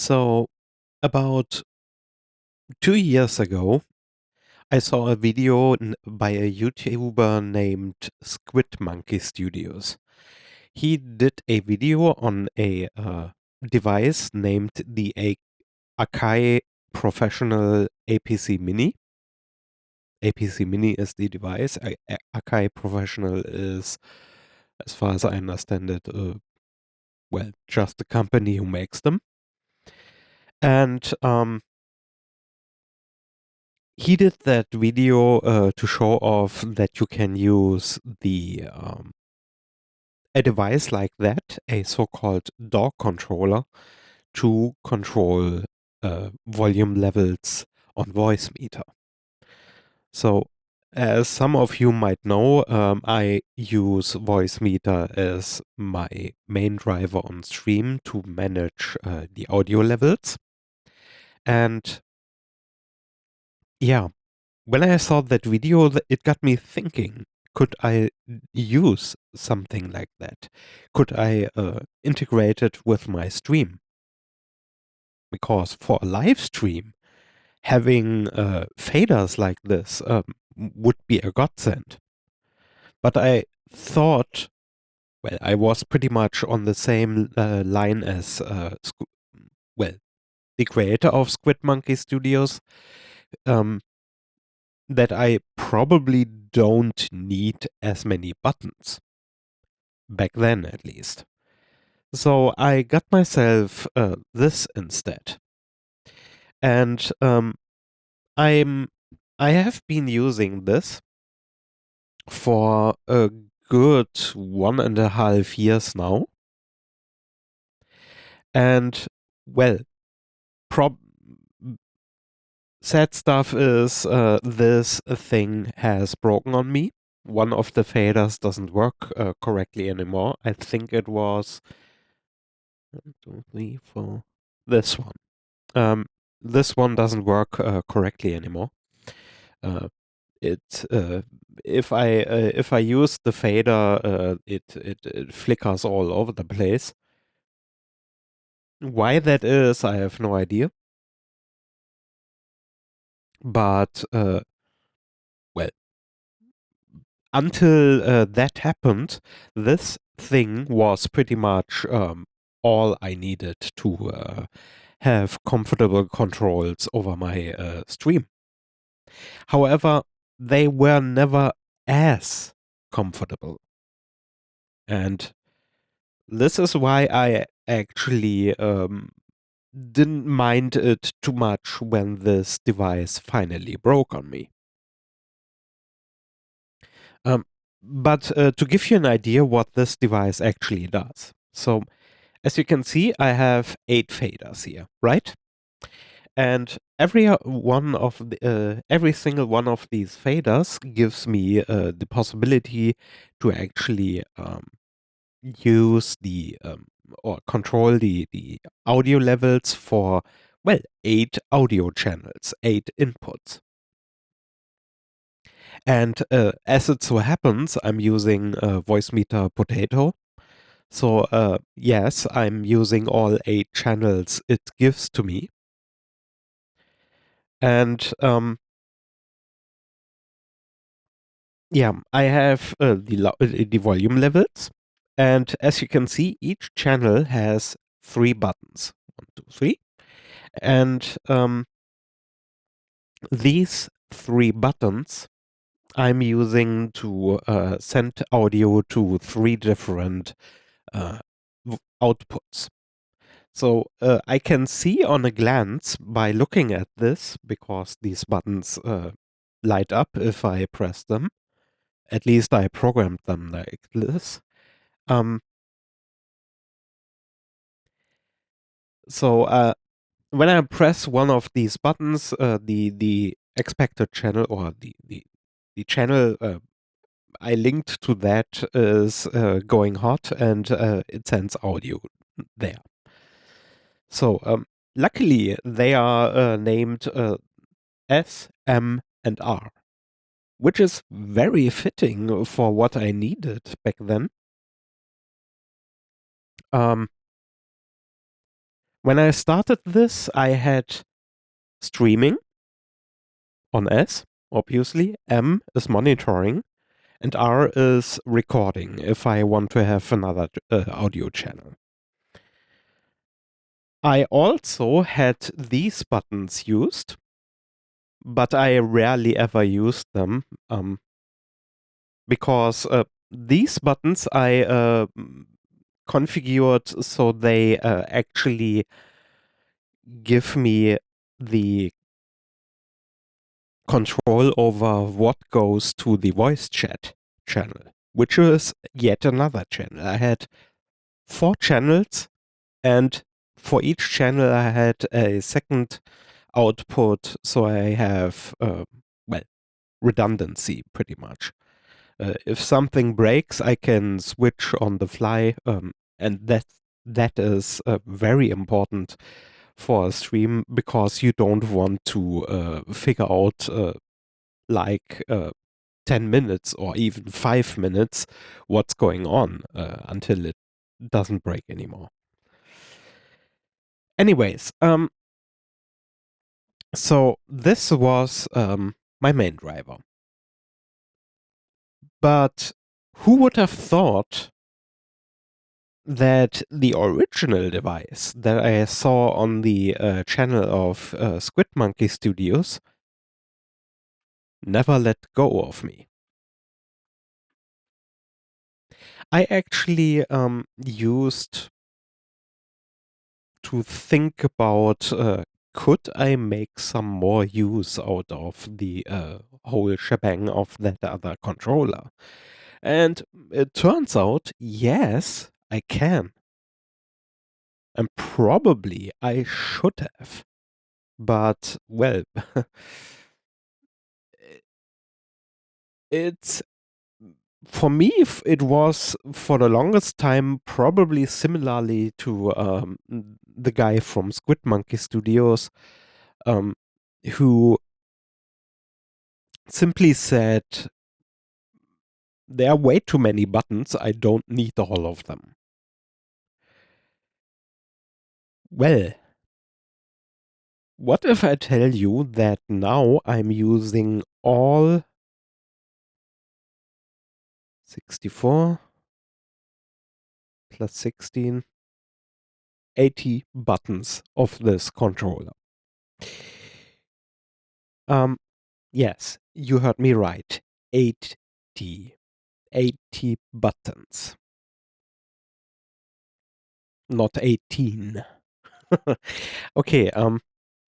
So, about 2 years ago, I saw a video by a YouTuber named Squid Monkey Studios. He did a video on a, uh, device named the A Akai Professional APC Mini. APC Mini is the device. A A Akai Professional is, as far as I understand it, uh, well, just the company who makes them. And, um he did that video, uh, to show off that you can use the, um a device like that, a so-called DAW controller, to control, uh, volume levels on Voicemeeter. So, as some of you might know, um, I use Voicemeeter as my main driver on stream to manage, uh, the audio levels. And yeah, when I saw that video, it got me thinking, could I use something like that? Could I, uh, integrate it with my stream? Because for a live stream, having, uh, faders like this, um, would be a godsend. But I thought well, I was pretty much on the same, uh, line as, uh, the creator of Squid Monkey Studios, um, that I probably don't need as many buttons. Back then, at least. So, I got myself, uh, this instead. And, um, I'm I have been using this for a good 1 and a half years now. And, well, prob sad stuff is, uh, this thing has broken on me. One of the faders doesn't work, uh, correctly anymore. I think it was 1, 2, 3, 4 this one. Um, this one doesn't work, uh, correctly anymore. Uh, it, uh if I, uh, if I use the fader, it it it flickers all over the place. Why that is, I have no idea. But, uh well until, uh, that happened, this thing was pretty much, um, all I needed to, uh, have comfortable controls over my, uh, stream. However, they were never as comfortable. And this is why I actually, um, didn't mind it too much when this device finally broke on me. Um, but, uh, to give you an idea what this device actually does. So, as you can see, I have 8 faders here, right? And every, uh, one of the uh, every single one of these faders gives me, uh, the possibility to actually, um, use the, um or control the the audio levels for, well, 8 audio channels, 8 inputs. And, uh, as it so happens, I'm using, uh, Voicemeeter Potato. So, uh, yes, I'm using all 8 channels it gives to me. And, um yeah, I have, uh, the uh, the volume levels, and as you can see, each channel has 3 buttons. one, two, three. And, um these 3 buttons I'm using to, uh, send audio to 3 different, uh, outputs. So, uh, I can see on a glance by looking at this, because these buttons, uh, light up if I press them. At least I programmed them like this. Um So, uh, when I press one of these buttons, uh, the the expected channel or the the the channel, uh, I linked to that is, uh, going hot and, uh, it sends audio there. So, um, luckily, they are, uh, named, S, M, and R, which is very fitting for what I needed back then. Um When I started this, I had streaming on S, obviously. M is monitoring, and R is recording if I want to have another uh, audio channel. I also had these buttons used, but I rarely ever used them um, because uh, these buttons I uh, configured so they uh, actually give me the control over what goes to the voice chat channel, which is yet another channel. I had four channels, and for each channel, I had a second output, so I have, uh, well, redundancy pretty much. Uh, if something breaks, I can switch on the fly, um, and that that is uh, very important for a stream because you don't want to uh, figure out uh, like uh, 10 minutes or even 5 minutes what's going on uh, until it doesn't break anymore. Anyways, um, so this was um, my main driver. But who would have thought that the original device that I saw on the uh, channel of uh, Squid Monkey Studios never let go of me. I actually um, used to think about uh, could I make some more use out of the uh, whole shebang of that other controller? And it turns out, yes, I can. And probably I should have. But, well, it's for me, it was for the longest time probably similarly to um, the guy from Squid Monkey Studios, um, who simply said, There are way too many buttons, I don't need all of them. Well, what if I tell you that now I'm using all 64 plus 16, 80 buttons of this controller. Um, yes, you heard me right. 80. 80 buttons. Not 18. okay, um,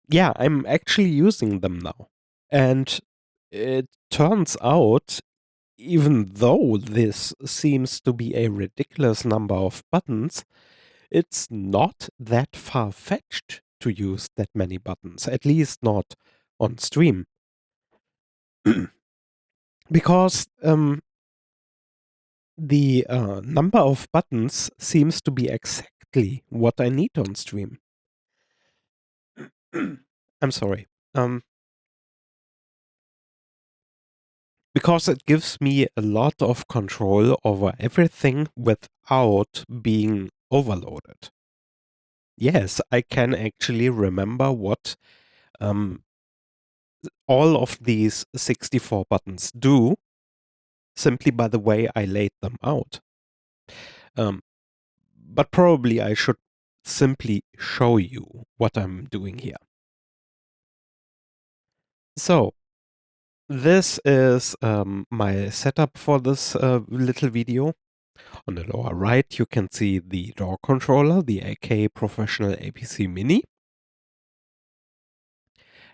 yeah, I'm actually using them now. And it turns out even though this seems to be a ridiculous number of buttons, it's not that far-fetched to use that many buttons, at least not on stream. because um, the uh, number of buttons seems to be exactly what I need on stream. I'm sorry. Um, because it gives me a lot of control over everything without being overloaded. Yes, I can actually remember what um, all of these 64 buttons do simply by the way I laid them out. Um, but probably I should simply show you what I'm doing here. So this is um, my setup for this uh, little video. On the lower right, you can see the DAW controller, the Akai Professional APC Mini.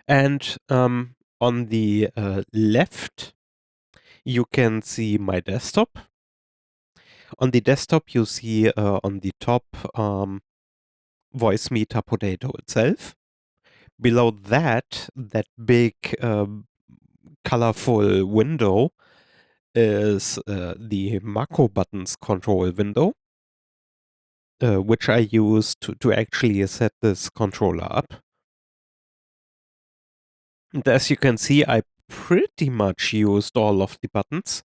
And um, on the uh, left, you can see my desktop. On the desktop, you see uh, on the top um, Voicemeeter Potato itself. Below that, that big uh, colorful window is uh, the macro buttons control window, uh, which I use to, to actually set this controller up. And as you can see, I pretty much used all of the buttons.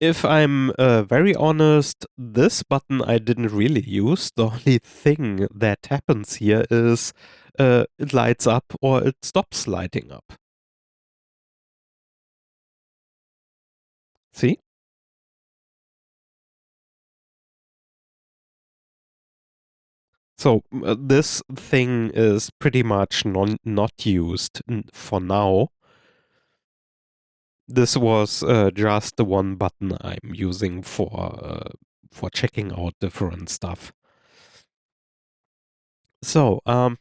If I'm uh, very honest, this button I didn't really use. The only thing that happens here is uh, it lights up or it stops lighting up. See? So uh, this thing is pretty much non not used for now. This was uh, just the one button I'm using for uh, for checking out different stuff. So, um,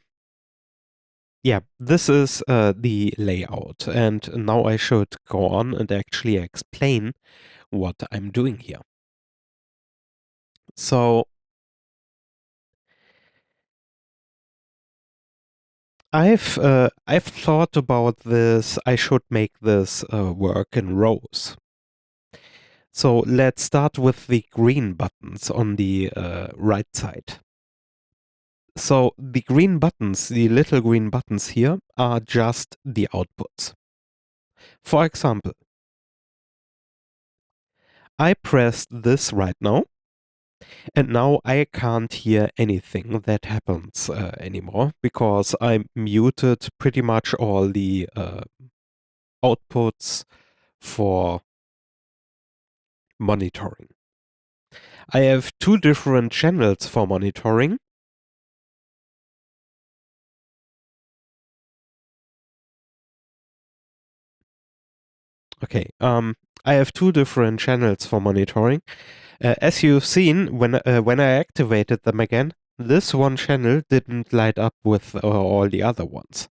yeah, this is uh, the layout, and now I should go on and actually explain what I'm doing here. So, I've uh, I've thought about this. I should make this uh, work in rows. So let's start with the green buttons on the uh, right side. So the green buttons, the little green buttons here, are just the outputs. For example, I pressed this right now, and now I can't hear anything that happens uh, anymore because I muted pretty much all the uh, outputs for monitoring. I have two different channels for monitoring. Okay, um, I have two different channels for monitoring. Uh, as you've seen, when, uh, when I activated them again, this one channel didn't light up with uh, all the other ones.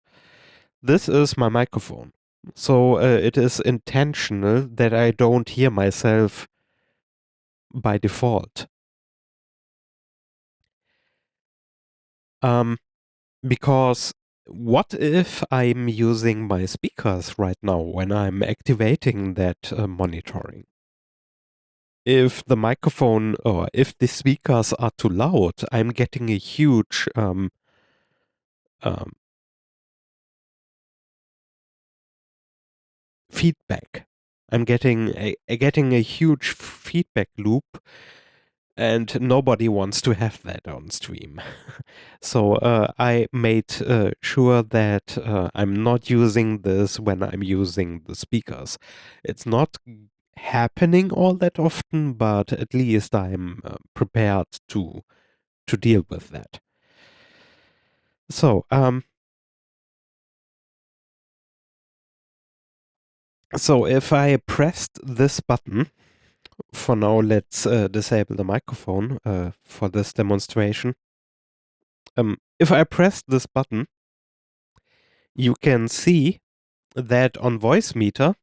This is my microphone. So uh, it is intentional that I don't hear myself by default. Um, because what if I'm using my speakers right now when I'm activating that uh, monitoring? If the microphone or if the speakers are too loud, I'm getting a huge um, um, feedback. I'm getting a, a, getting a huge feedback loop and nobody wants to have that on stream. so uh, I made uh, sure that uh, I'm not using this when I'm using the speakers. It's not happening all that often, but at least I'm uh, prepared to to deal with that. So, um, so if I pressed this button, for now, let's uh, disable the microphone uh, for this demonstration. Um, if I press this button, you can see that on Voicemeeter,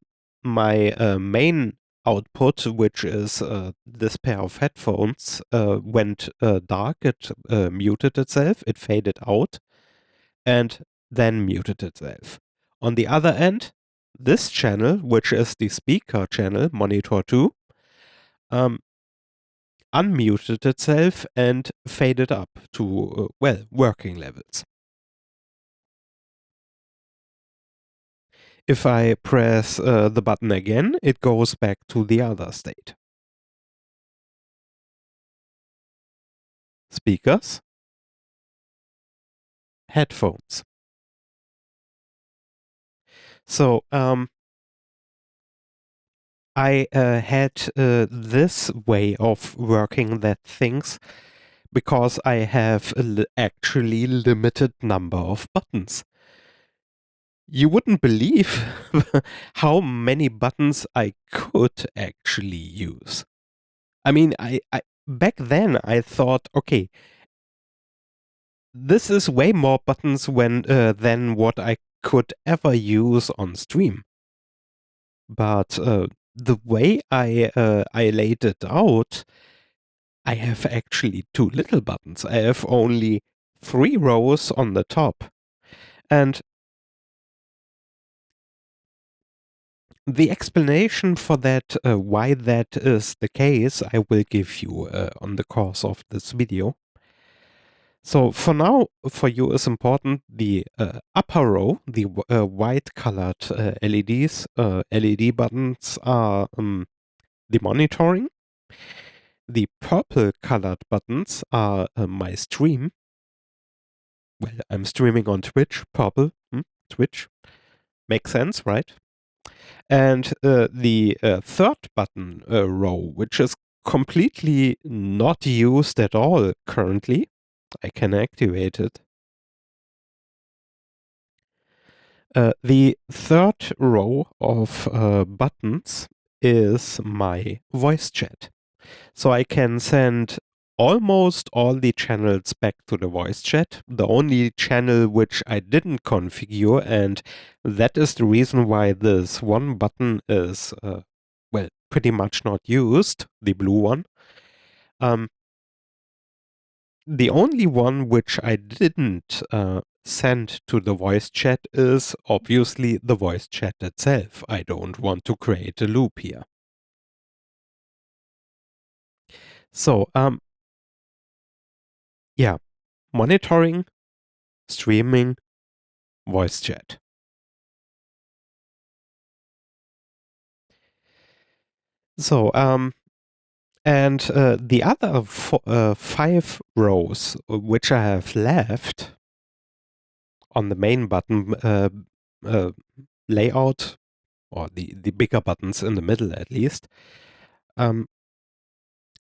my uh, main output, which is uh, this pair of headphones, uh, went uh, dark. It muted itself, it faded out, and then muted itself. On the other end, this channel, which is the speaker channel, monitor 2, um, unmuted itself and faded up to, uh, well, working levels. If I press uh, the button again, it goes back to the other state. Speakers. Headphones. So, um, I uh, had uh, this way of working that things because I have actually limited number of buttons. You wouldn't believe how many buttons I could actually use. I mean, I, I back then I thought, okay, this is way more buttons when uh, than what I could ever use on stream. But uh, the way I uh, I laid it out, I have actually two little buttons. I have only three rows on the top. And the explanation for that, uh, why that is the case, I will give you uh, on the course of this video. So for now, for you is important the uh, upper row, the uh, white colored uh, LEDs, uh, LED buttons are um, the monitoring. The purple colored buttons are my stream. Well, I'm streaming on Twitch, purple, hmm? Twitch. Makes sense, right? And uh, the uh, third button uh, row, which is completely not used at all currently, I can activate it. Uh, the third row of uh, buttons is my voice chat. So I can send almost all the channels back to the voice chat. The only channel which I didn't configure, and that is the reason why this one button is, uh, well, pretty much not used, the blue one. Um, the only one which I didn't uh, send to the voice chat is obviously the voice chat itself. I don't want to create a loop here. So, um, yeah, monitoring, streaming, voice chat. So, um, and uh, the other uh, five rows uh, which I have left on the main button uh, uh, layout, or the, the bigger buttons in the middle at least, um,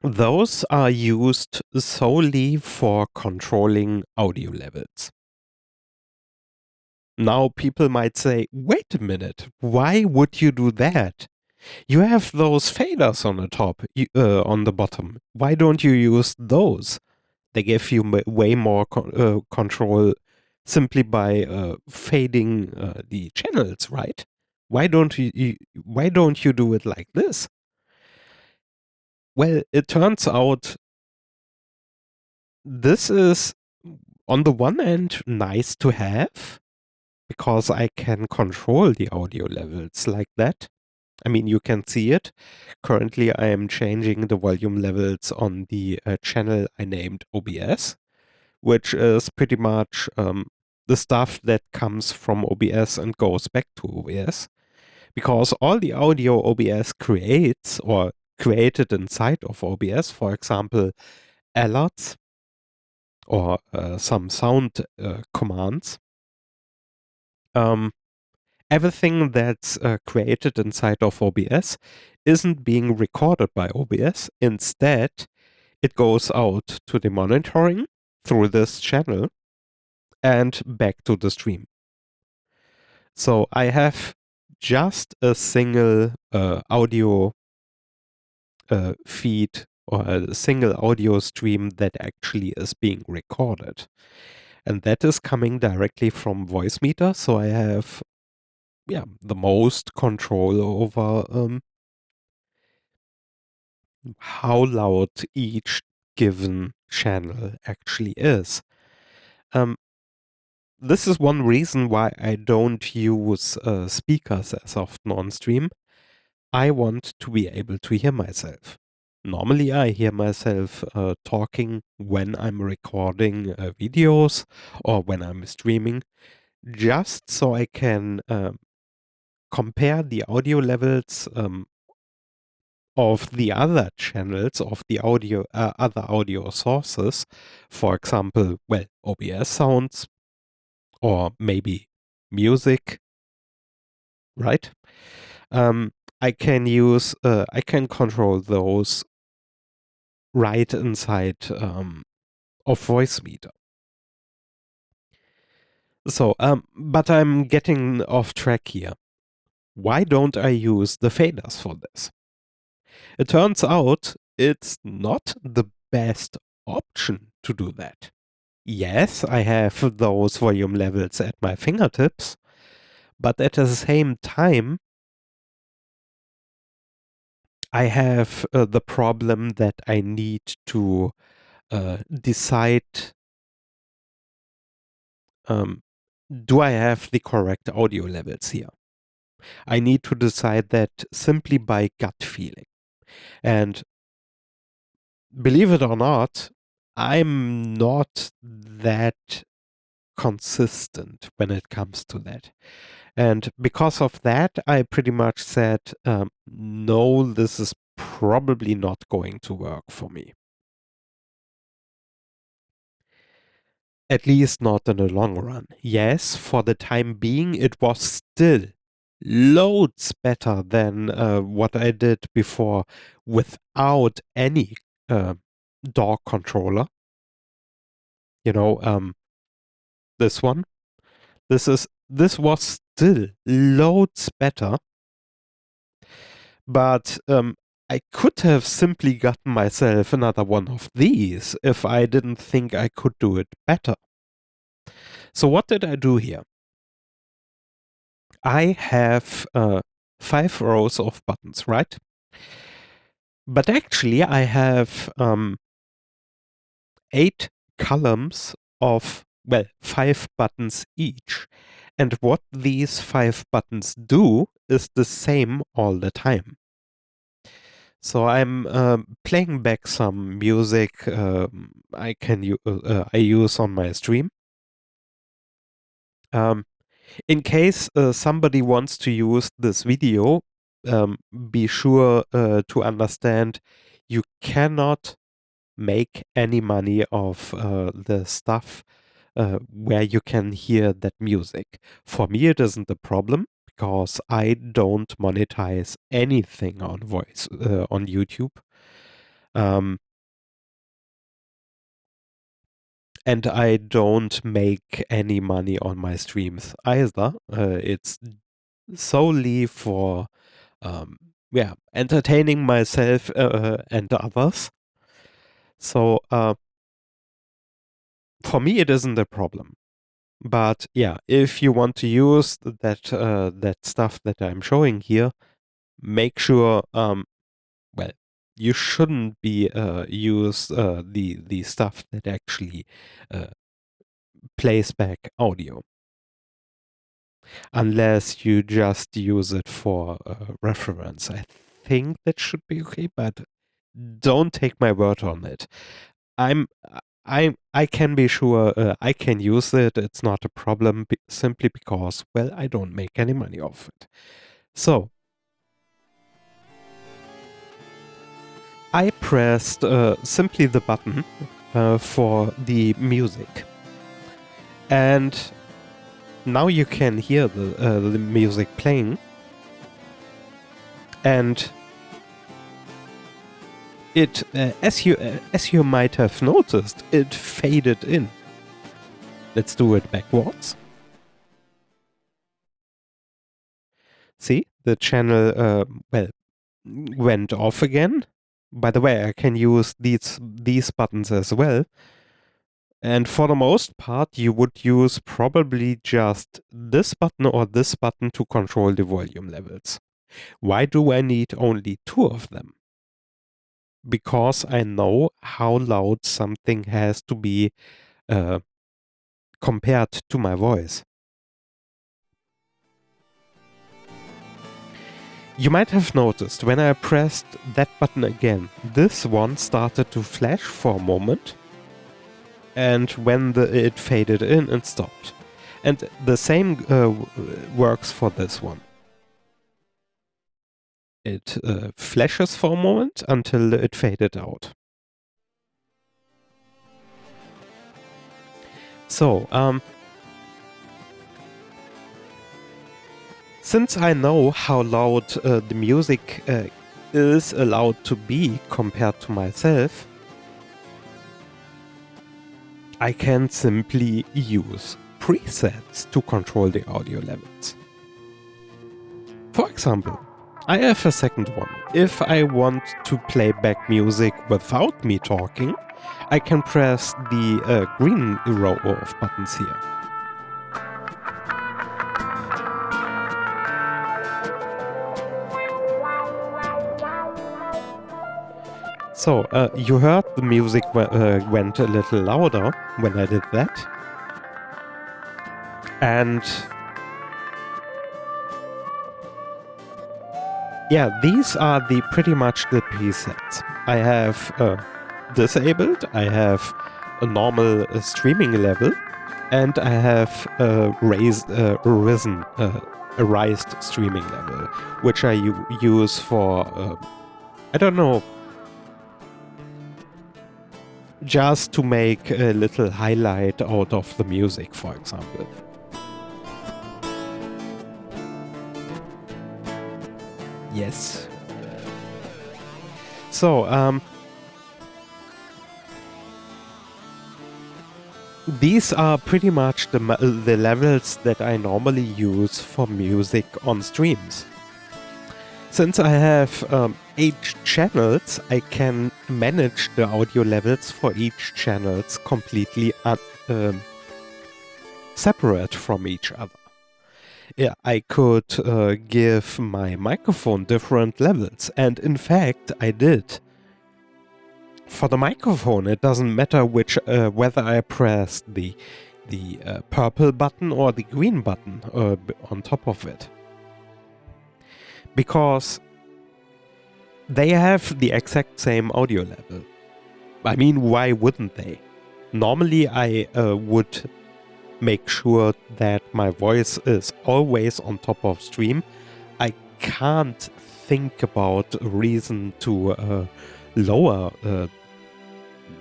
those are used solely for controlling audio levels. Now people might say, wait a minute, why would you do that? You have those faders on the top, uh, on the bottom. Why don't you use those? They give you way more co uh, control simply by uh, fading uh, the channels, right? Why don't you, you, why don't you do it like this? Well, it turns out this is on the one end nice to have because I can control the audio levels like that. I mean, you can see it. Currently, I am changing the volume levels on the uh, channel I named OBS, which is pretty much um, the stuff that comes from OBS and goes back to OBS. Because all the audio OBS creates or created inside of OBS, for example, alerts or uh, some sound uh, commands, um, everything that's uh, created inside of OBS isn't being recorded by OBS. Instead, it goes out to the monitoring through this channel and back to the stream. So I have just a single uh, audio uh, feed or a single audio stream that actually is being recorded. And that is coming directly from Voicemeeter. So I have yeah, the most control over um, how loud each given channel actually is. Um, this is one reason why I don't use uh, speakers as often on stream. I want to be able to hear myself. Normally, I hear myself uh, talking when I'm recording uh, videos or when I'm streaming, just so I can um, compare the audio levels um, of the other channels of the audio uh, other audio sources for example well OBS sounds or maybe music right um, I can use uh, I can control those right inside um, of Voicemeeter so um, but I'm getting off track here why don't I use the faders for this? It turns out it's not the best option to do that. Yes, I have those volume levels at my fingertips, but at the same time, I have uh, the problem that I need to uh, decide um, do I have the correct audio levels here? I need to decide that simply by gut feeling. And believe it or not, I'm not that consistent when it comes to that. And because of that, I pretty much said, um, no, this is probably not going to work for me. At least not in the long run. Yes, for the time being, it was still loads better than uh, what I did before without any uh, DAW controller. You know, um, this one. This is this was still loads better. But um, I could have simply gotten myself another one of these if I didn't think I could do it better. So what did I do here? I have uh, five rows of buttons, right? But actually I have um, eight columns of, well, five buttons each. And what these five buttons do is the same all the time. So I'm uh, playing back some music uh, I can uh, uh, I use on my stream. Um, in case uh, somebody wants to use this video, um, be sure uh, to understand you cannot make any money of the stuff where you can hear that music. For me, it isn't a problem because I don't monetize anything on voice uh, on YouTube. Um, and I don't make any money on my streams either. Uh, it's solely for um, yeah entertaining myself uh, and others. So uh, for me, it isn't a problem. But yeah, if you want to use that uh, that stuff that I'm showing here, make sure um, well you shouldn't be uh, use uh, the the stuff that actually uh, plays back audio unless you just use it for uh, reference. I think that should be okay, but don't take my word on it. I'm I I can be sure uh, I can use it. It's not a problem simply because well I don't make any money off it. So I pressed uh, simply the button uh, for the music, and now you can hear the uh, the music playing, and it, uh, as you uh, as you might have noticed, it faded in. Let's do it backwards. See, the channel, uh, well, went off again. By the way, I can use these these buttons as well. And for the most part, you would use probably just this button or this button to control the volume levels. Why do I need only two of them? Because I know how loud something has to be uh, compared to my voice. You might have noticed when I pressed that button again, this one started to flash for a moment and when the, it faded in and stopped. And the same uh, works for this one. It uh, flashes for a moment until it faded out. So, um, since I know how loud uh, the music uh, is allowed to be compared to myself, I can simply use presets to control the audio levels. For example, I have a second one. If I want to play back music without me talking, I can press the uh, green row of buttons here. So, uh, you heard the music uh, went a little louder when I did that. And yeah, these are the pretty much the presets. I have uh, disabled, I have a normal uh, streaming level, and I have a raised, uh, risen, uh, a raised streaming level, which I use for uh, I don't know, just to make a little highlight out of the music, for example. Yes. So, um, these are pretty much the, the levels that I normally use for music on streams. Since I have um, eight channels, I can manage the audio levels for each channels completely um, separate from each other. I could uh, give my microphone different levels, and in fact, I did. For the microphone, it doesn't matter which uh, whether I press the the uh, purple button or the green button uh, on top of it because they have the exact same audio level. I mean, why wouldn't they? Normally, I uh, would make sure that my voice is always on top of stream. I can't think about a reason to uh, lower uh,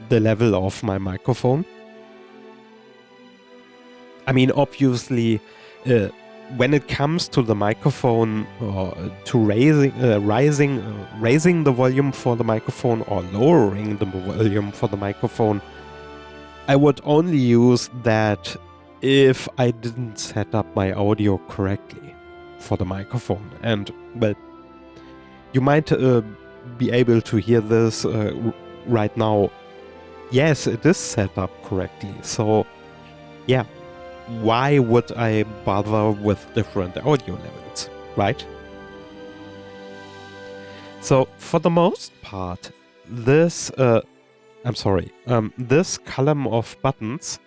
the level of my microphone. I mean, obviously, uh, when it comes to the microphone to raising uh, rising uh, raising the volume for the microphone or lowering the volume for the microphone I would only use that if I didn't set up my audio correctly for the microphone. And well you might uh, be able to hear this uh, right now. Yes it is set up correctly. So yeah why would I bother with different audio levels, right? So for the most part, this, uh, I'm sorry, um, this column of buttons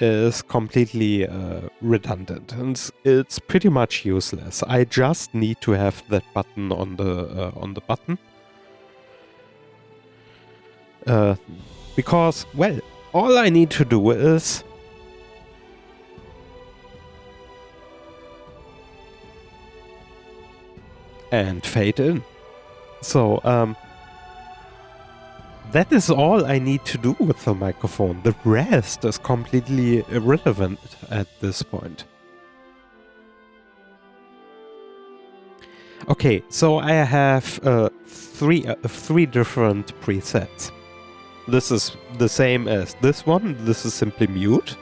is completely uh, redundant and it's pretty much useless. I just need to have that button on the uh, on the button uh, because well, all I need to do is and fade in. So, um, that is all I need to do with the microphone. The rest is completely irrelevant at this point. Okay, so I have uh, three uh, three different presets. This is the same as this one. This is simply mute.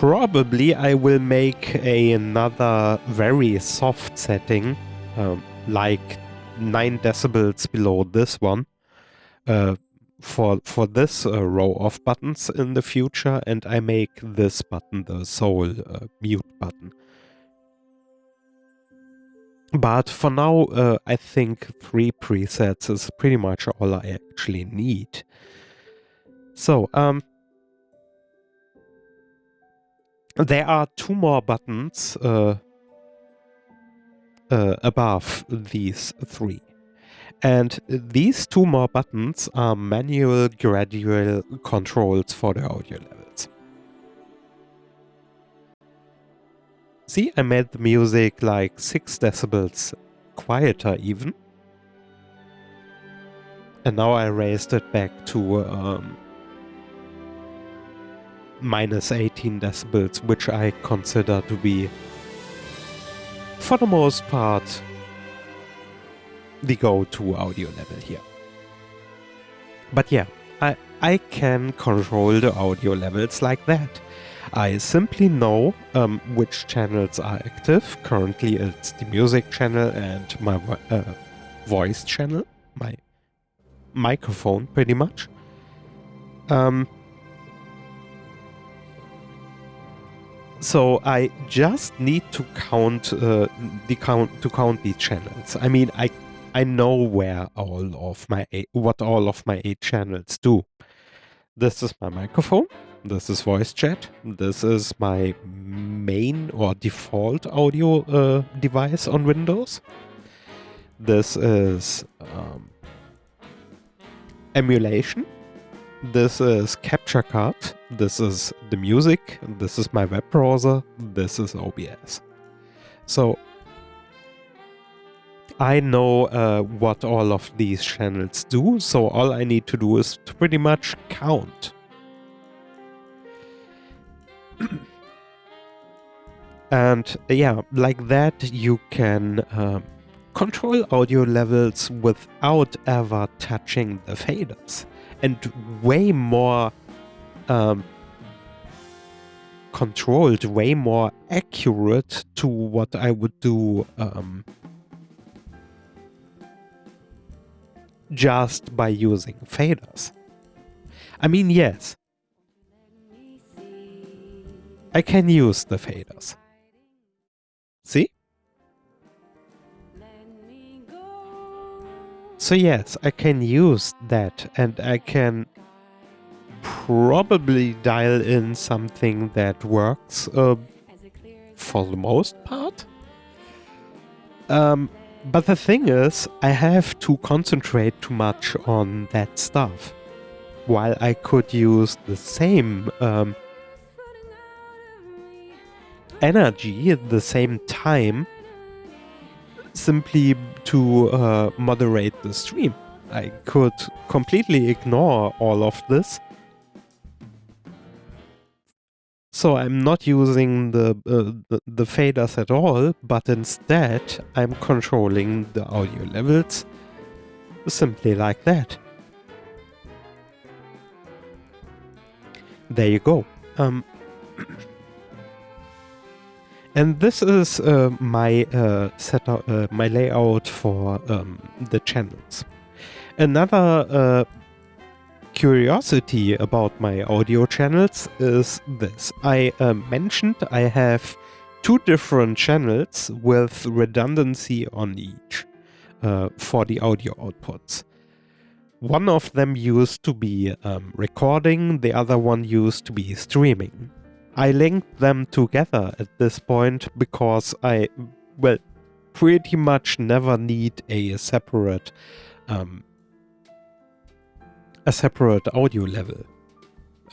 probably I will make another very soft setting, um, like 9 decibels below this one, uh, for, for this uh, row of buttons in the future, and I make this button the sole uh, mute button. But for now, uh, I think three presets is pretty much all I actually need. So, um, there are two more buttons uh, uh, above these three. And these two more buttons are manual gradual controls for the audio levels. See, I made the music like 6 decibels quieter even. And now I raised it back to um, minus 18 decibels, which I consider to be, for the most part, the go-to audio level here. But yeah, I, I can control the audio levels like that. I simply know um, which channels are active. Currently it's the music channel and my uh, voice channel, my microphone pretty much. Um, So I just need to count uh, the count to count the channels. I mean, I I know where all of my eight, what all of my eight channels do. This is my microphone. This is voice chat. This is my main or default audio uh, device on Windows. This is um, emulation. This is Capture Card. This is the music. This is my web browser. This is OBS. So I know uh, what all of these channels do, so all I need to do is to pretty much count. and yeah, like that you can um, control audio levels without ever touching the faders. And way more um, controlled, way more accurate to what I would do um, just by using faders. I mean, yes, I can use the faders. See? So yes, I can use that and I can probably dial in something that works uh, for the most part. Um, but the thing is, I have to concentrate too much on that stuff. While I could use the same um, energy at the same time simply to uh, moderate the stream. I could completely ignore all of this. So I'm not using the, uh, the, the faders at all, but instead I'm controlling the audio levels simply like that. There you go. Um, And this is uh, my uh, setup, uh, my layout for um, the channels. Another uh, curiosity about my audio channels is this. I uh, mentioned I have two different channels with redundancy on each uh, for the audio outputs. One of them used to be um, recording, the other one used to be streaming. I linked them together at this point because I, well, pretty much never need a separate, um, a separate audio level,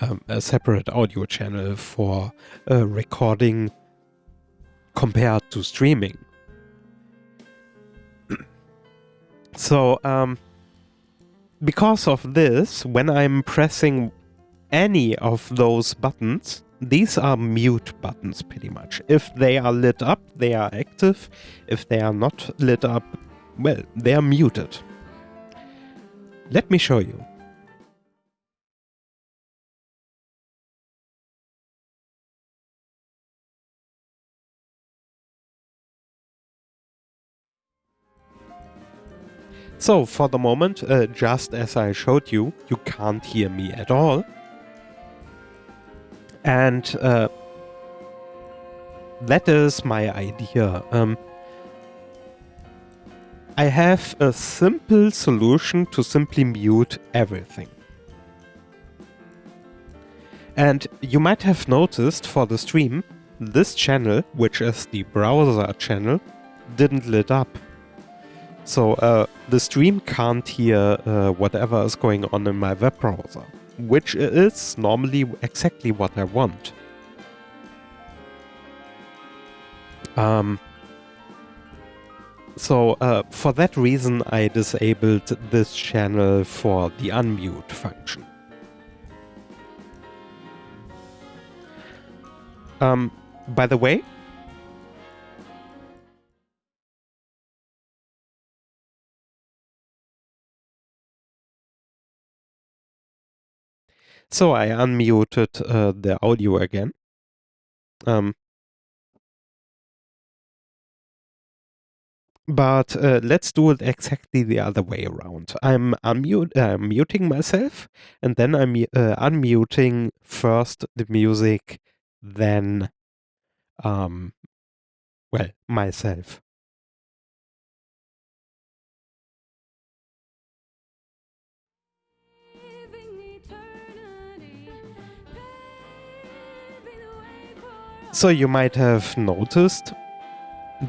um, a separate audio channel for uh, recording compared to streaming. so, um, because of this, when I'm pressing any of those buttons, these are mute buttons pretty much. If they are lit up, they are active. If they are not lit up, well, they are muted. Let me show you. So for the moment, uh, just as I showed you, you can't hear me at all. And uh, that is my idea. Um, I have a simple solution to simply mute everything. And you might have noticed for the stream, this channel, which is the browser channel, didn't lit up. So uh, the stream can't hear uh, whatever is going on in my web browser which is normally exactly what I want. Um, so uh, for that reason I disabled this channel for the unmute function. Um, by the way, So I unmuted uh, the audio again. Um, but uh, let's do it exactly the other way around. I'm unmute, uh, muting myself, and then I'm uh, unmuting first the music, then, um, well, myself. So you might have noticed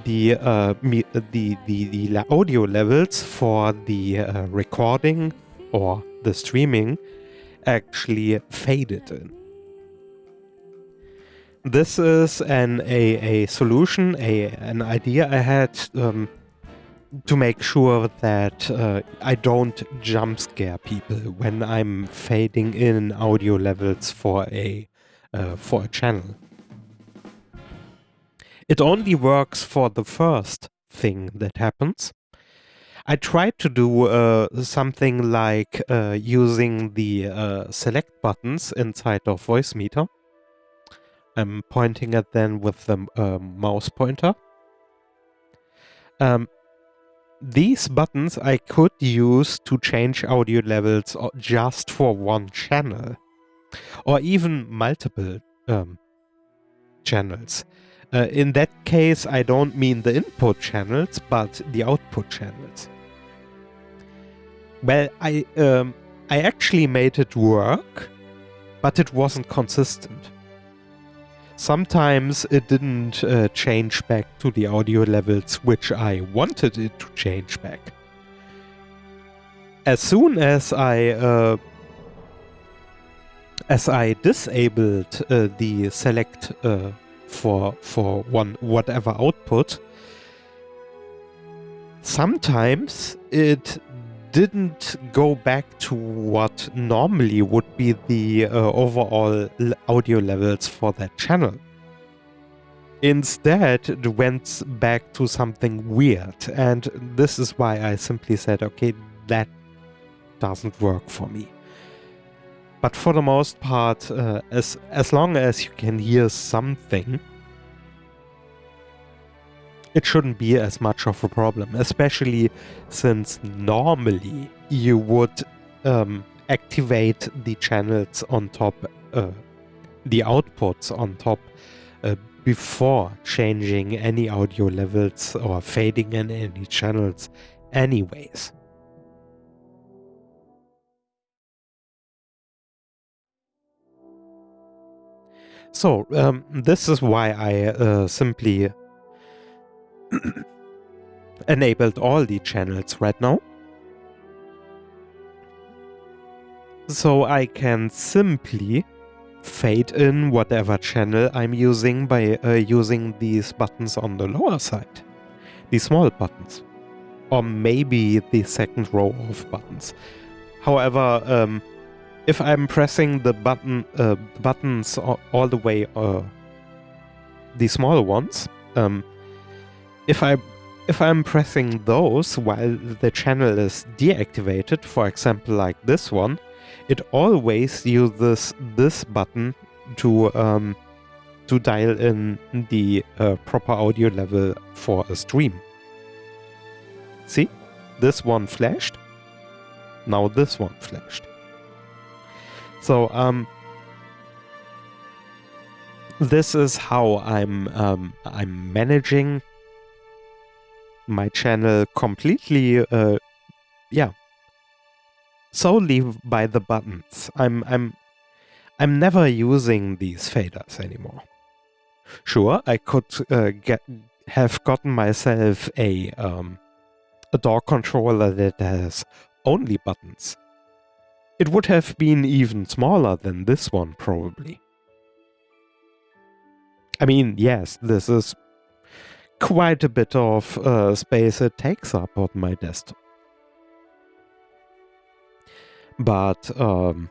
the uh, the, the the audio levels for the uh, recording or the streaming actually faded in. This is an a, a solution, a an idea I had um, to make sure that uh, I don't jump scare people when I'm fading in audio levels for a uh, for a channel. It only works for the first thing that happens. I tried to do uh, something like uh, using the uh, select buttons inside of Voicemeeter. I'm pointing at them with the uh, mouse pointer. Um, these buttons I could use to change audio levels just for one channel or even multiple um, channels. Uh, in that case, I don't mean the input channels, but the output channels. Well, I um, I actually made it work, but it wasn't consistent. Sometimes it didn't uh, change back to the audio levels which I wanted it to change back. As soon as I uh, as I disabled uh, the select uh, for for one whatever output, sometimes it didn't go back to what normally would be the uh, overall audio levels for that channel. Instead, it went back to something weird, and this is why I simply said, okay, that doesn't work for me. But for the most part, uh, as, as long as you can hear something, it shouldn't be as much of a problem, especially since normally you would um, activate the channels on top, uh, the outputs on top, uh, before changing any audio levels or fading in any channels anyways. So, um, this is why I uh, simply enabled all the channels right now. So I can simply fade in whatever channel I'm using by uh, using these buttons on the lower side. the small buttons. Or maybe the second row of buttons. However, um, if I'm pressing the button uh, buttons all the way, uh, the small ones, um, if I if I'm pressing those while the channel is deactivated, for example like this one, it always uses this button to um, to dial in the uh, proper audio level for a stream. See? This one flashed. Now this one flashed. So um, this is how I'm um, I'm managing my channel completely, uh, yeah, solely by the buttons. I'm I'm I'm never using these faders anymore. Sure, I could uh, get have gotten myself a um, a DAW controller that has only buttons. It would have been even smaller than this one, probably. I mean, yes, this is quite a bit of uh, space it takes up on my desktop. But, um,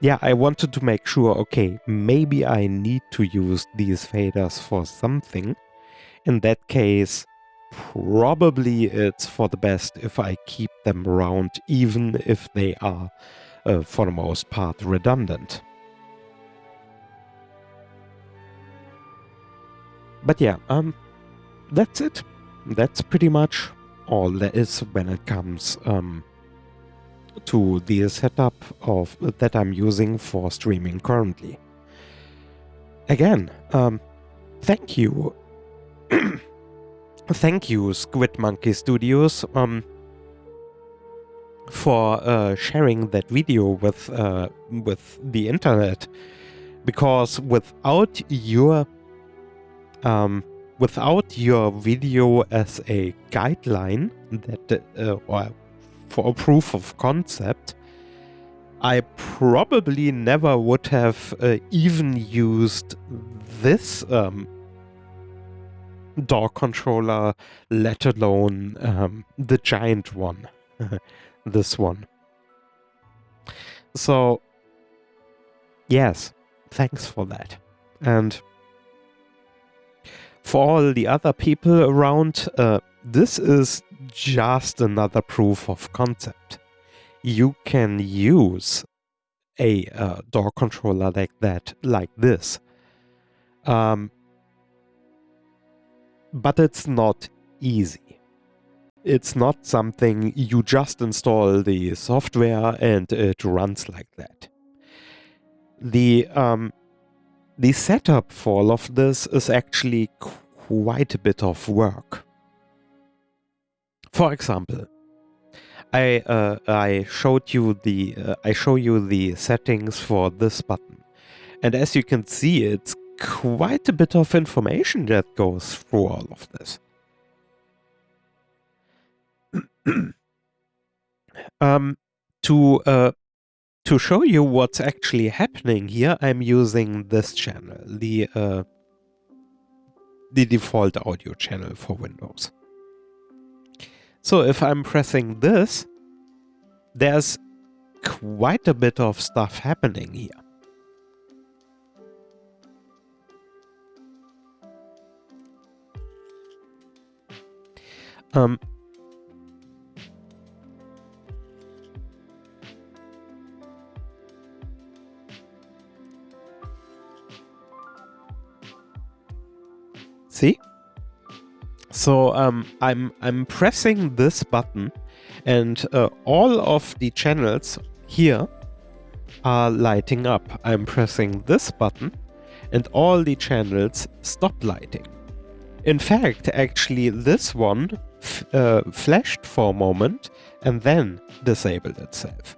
yeah, I wanted to make sure, okay, maybe I need to use these faders for something. In that case, probably it's for the best if I keep them around, even if they are, uh, for the most part, redundant. But yeah, um, that's it. That's pretty much all there is when it comes um, to the setup of that I'm using for streaming currently. Again, um, thank you thank you, Squid Monkey Studios, um, for uh, sharing that video with uh, with the internet, because without your um, without your video as a guideline that uh, or for a proof of concept, I probably never would have uh, even used this um, DAW controller, let alone um, the giant one, this one. So, yes, thanks for that. And for all the other people around, uh, this is just another proof of concept. You can use a uh, DAW controller like that, like this. Um, but it's not easy. It's not something you just install the software and it runs like that. The um, the setup for all of this is actually quite a bit of work. For example, I uh, I showed you the uh, I show you the settings for this button, and as you can see, it's quite a bit of information that goes through all of this. um, to uh, to show you what's actually happening here, I'm using this channel, the uh, the default audio channel for Windows. So if I'm pressing this, there's quite a bit of stuff happening here. Um, see? So um, I'm I'm pressing this button, and uh, all of the channels here are lighting up. I'm pressing this button, and all the channels stop lighting. In fact, actually, this one uh, flashed for a moment and then disabled itself.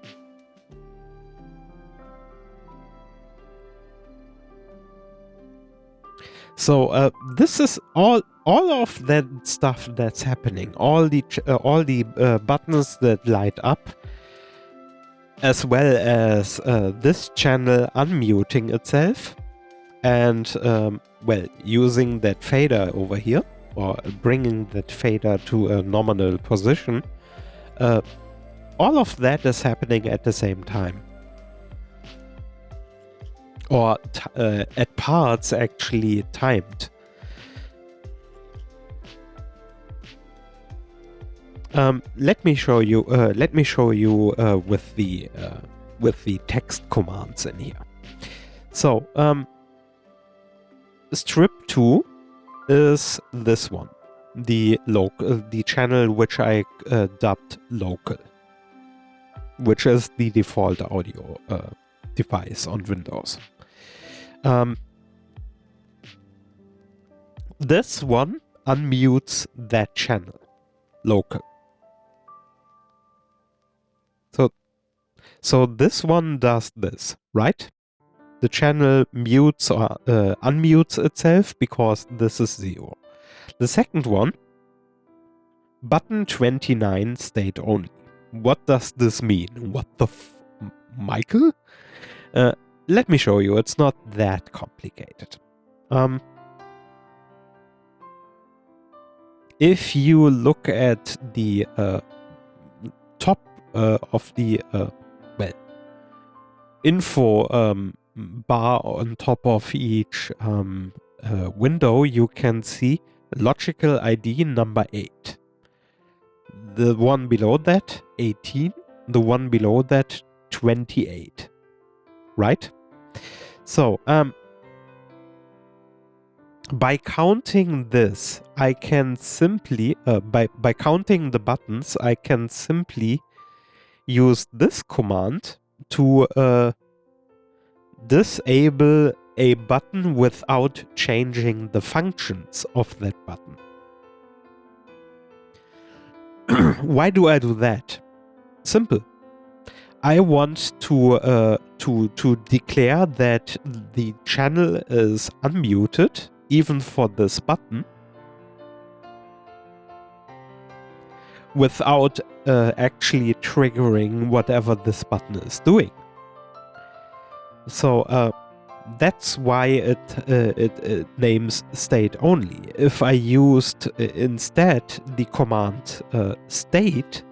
So uh, this is all all of that stuff that's happening. All the uh, all the uh, buttons that light up, as well as uh, this channel unmuting itself, and um, well using that fader over here or bringing that fader to a nominal position, uh, all of that is happening at the same time. Or uh, at parts actually timed. Um, let me show you. Uh, let me show you uh, with the uh, with the text commands in here. So um, strip two is this one, the local, uh, the channel which I uh, dubbed local, which is the default audio uh, device on Windows. Um, this one unmutes that channel, local. So, so this one does this, right? The channel mutes or uh, unmutes itself because this is zero. The second one, button 29 state only. What does this mean? What the Michael? Uh, let me show you, it's not that complicated. Um, if you look at the uh, top uh, of the, uh, well, info um, bar on top of each um, uh, window, you can see logical ID number 8. The one below that, 18. The one below that, 28. Right? So, um, by counting this, I can simply, uh, by, by counting the buttons, I can simply use this command to uh, disable a button without changing the functions of that button. Why do I do that? Simple. I want to uh, to to declare that the channel is unmuted even for this button without uh, actually triggering whatever this button is doing. So uh, that's why it, uh, it, it names state only. If I used uh, instead the command uh, state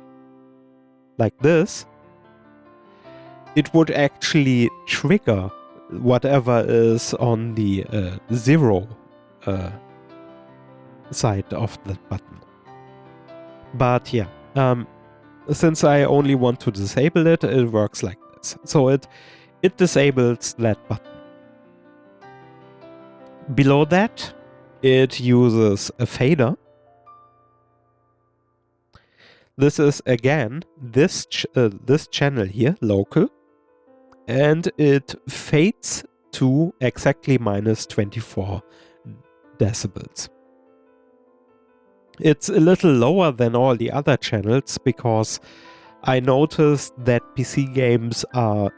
like this, it would actually trigger whatever is on the uh, zero uh, side of the button. But yeah, um, since I only want to disable it, it works like this. So it it disables that button. Below that, it uses a fader. This is again this ch uh, this channel here, local, and it fades to exactly minus 24 decibels. It's a little lower than all the other channels because I noticed that PC games are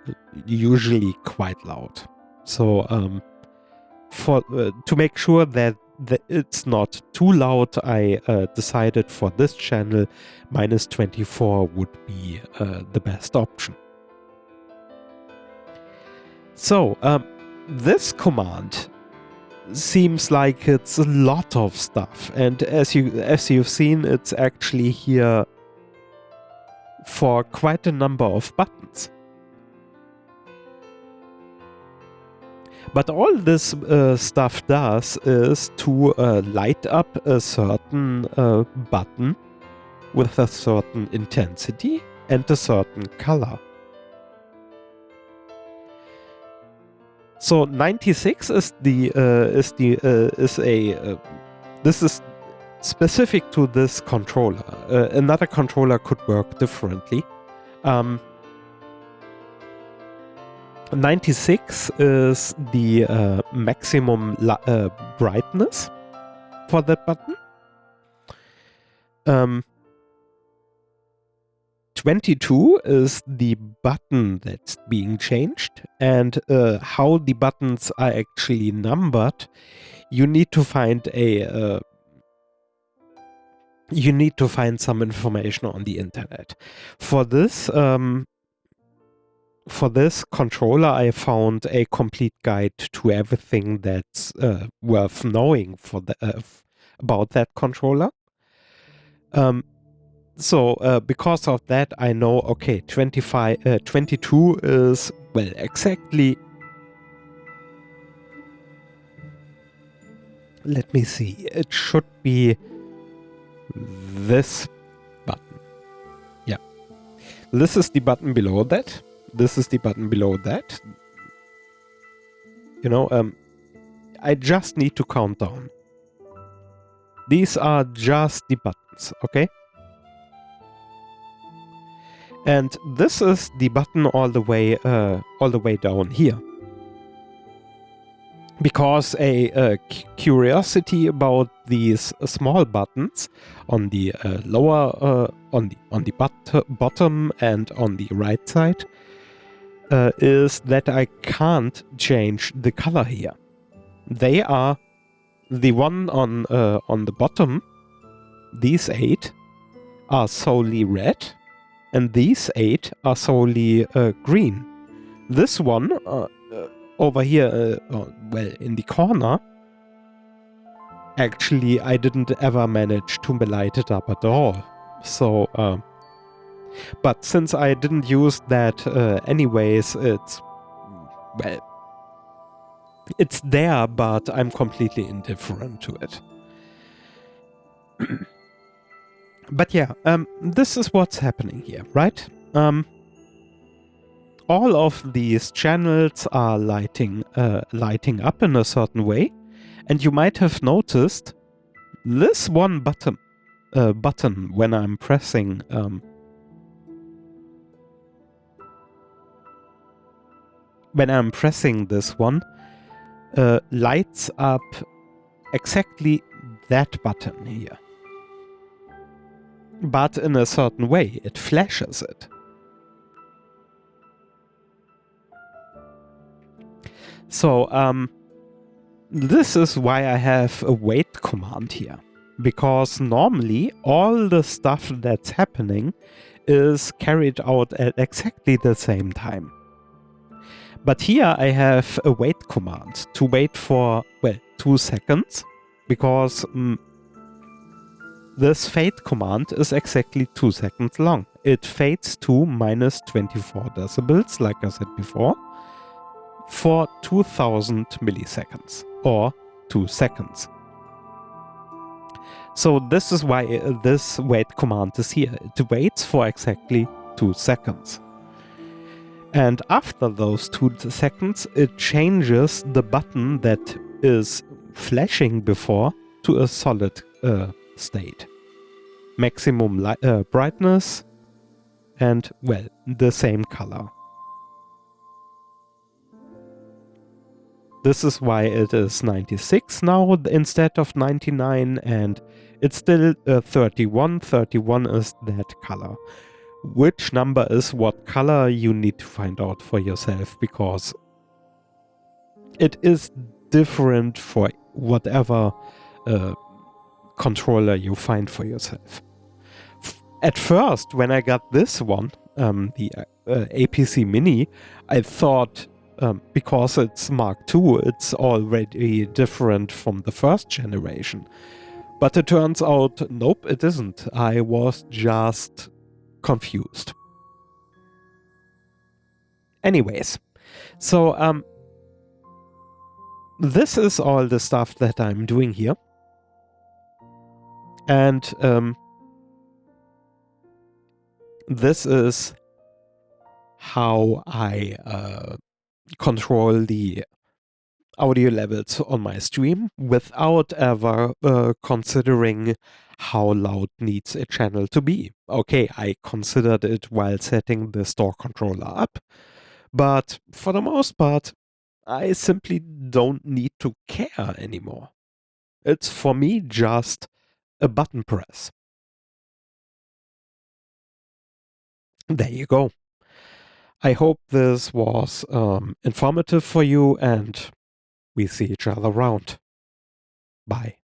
usually quite loud. So um, for uh, to make sure that, it's not too loud, I uh, decided for this channel minus 24 would be uh, the best option. So um, this command seems like it's a lot of stuff and as you as you've seen it's actually here for quite a number of buttons. But all this uh, stuff does is to uh, light up a certain uh, button with a certain intensity and a certain color. So 96 is the uh, is the uh, is a uh, this is specific to this controller. Uh, another controller could work differently. Um, 96 is the uh, maximum uh, brightness for that button. Um, 22 is the button that's being changed and uh, how the buttons are actually numbered you need to find a uh, you need to find some information on the internet. For this, um, for this controller, I found a complete guide to everything that's uh, worth knowing for the, uh, about that controller. Um, so uh, because of that, I know, okay, 25, uh, 22 is, well, exactly... Let me see. It should be this button. Yeah. This is the button below that. This is the button below that. You know, um, I just need to count down. These are just the buttons, okay? And this is the button all the way, uh, all the way down here because a, a curiosity about these uh, small buttons on the uh, lower uh, on the on the bottom and on the right side uh, is that I can't change the color here. They are the one on uh, on the bottom. These eight are solely red, and these eight are solely uh, green. This one over here, uh, oh, well, in the corner, actually, I didn't ever manage to light it up at all. So, uh, but since I didn't use that uh, anyways, it's, well, it's there, but I'm completely indifferent to it. but yeah, um, this is what's happening here, right? Um, all of these channels are lighting, uh, lighting up in a certain way. And you might have noticed this one button, uh, button when I'm pressing um, when I'm pressing this one, uh, lights up exactly that button here. But in a certain way, it flashes it. So um, this is why I have a wait command here. Because normally all the stuff that's happening is carried out at exactly the same time. But here I have a wait command to wait for, well, two seconds because um, this fade command is exactly two seconds long. It fades to minus 24 decibels, like I said before, for 2000 milliseconds or two seconds. So this is why this wait command is here. It waits for exactly two seconds. And after those two seconds, it changes the button that is flashing before to a solid uh, state. Maximum uh, brightness and, well, the same color. This is why it is 96 now instead of 99 and it's still uh, 31. 31 is that color. Which number is what color you need to find out for yourself because it is different for whatever uh, controller you find for yourself. At first, when I got this one, um, the uh, APC Mini, I thought um, because it's Mark II, it's already different from the first generation. But it turns out, nope, it isn't. I was just confused. Anyways, so um, this is all the stuff that I'm doing here. And um, this is how I uh, control the audio levels on my stream without ever uh, considering how loud needs a channel to be. Okay, I considered it while setting the DAW controller up, but for the most part, I simply don't need to care anymore. It's for me just a button press. There you go. I hope this was um, informative for you and we see each other around. Bye.